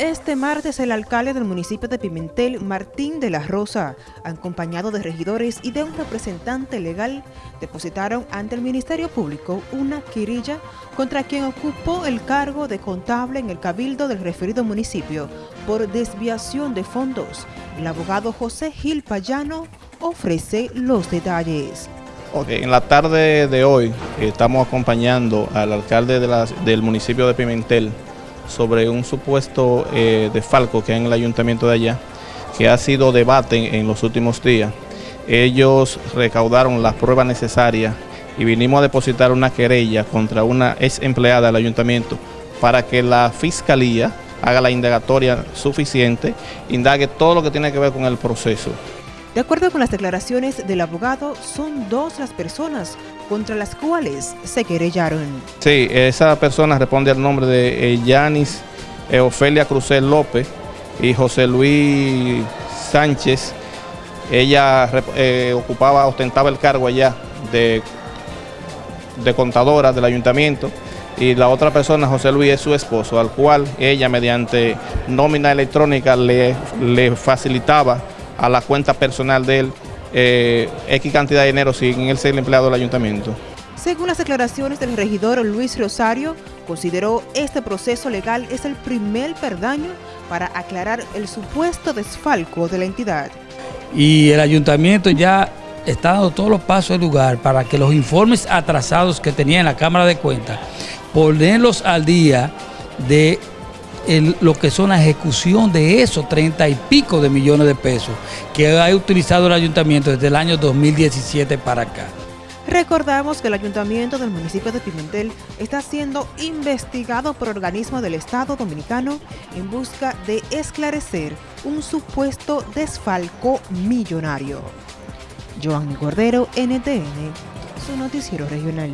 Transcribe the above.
Este martes el alcalde del municipio de Pimentel, Martín de la Rosa, acompañado de regidores y de un representante legal, depositaron ante el Ministerio Público una querella contra quien ocupó el cargo de contable en el cabildo del referido municipio por desviación de fondos. El abogado José Gil Payano ofrece los detalles. en la tarde de hoy estamos acompañando al alcalde del municipio de Pimentel, sobre un supuesto eh, desfalco que hay en el ayuntamiento de allá, que ha sido debate en los últimos días. Ellos recaudaron las pruebas necesarias y vinimos a depositar una querella contra una ex empleada del ayuntamiento para que la fiscalía haga la indagatoria suficiente, indague todo lo que tiene que ver con el proceso. De acuerdo con las declaraciones del abogado, son dos las personas contra las cuales se querellaron. Sí, esa persona responde al nombre de eh, Yanis eh, Ofelia Cruzel López y José Luis Sánchez. Ella eh, ocupaba, ostentaba el cargo allá de, de contadora del ayuntamiento y la otra persona, José Luis, es su esposo, al cual ella mediante nómina electrónica le, le facilitaba a la cuenta personal de él eh, X cantidad de dinero sin él ser el empleado del ayuntamiento. Según las declaraciones del regidor Luis Rosario, consideró este proceso legal es el primer perdaño para aclarar el supuesto desfalco de la entidad. Y el ayuntamiento ya está dando todos los pasos del lugar para que los informes atrasados que tenía en la Cámara de Cuentas, ponerlos al día de lo que son la ejecución de esos treinta y pico de millones de pesos que ha utilizado el ayuntamiento desde el año 2017 para acá. Recordamos que el ayuntamiento del municipio de Pimentel está siendo investigado por organismos del Estado Dominicano en busca de esclarecer un supuesto desfalco millonario. Joan Cordero, NTN, su noticiero regional.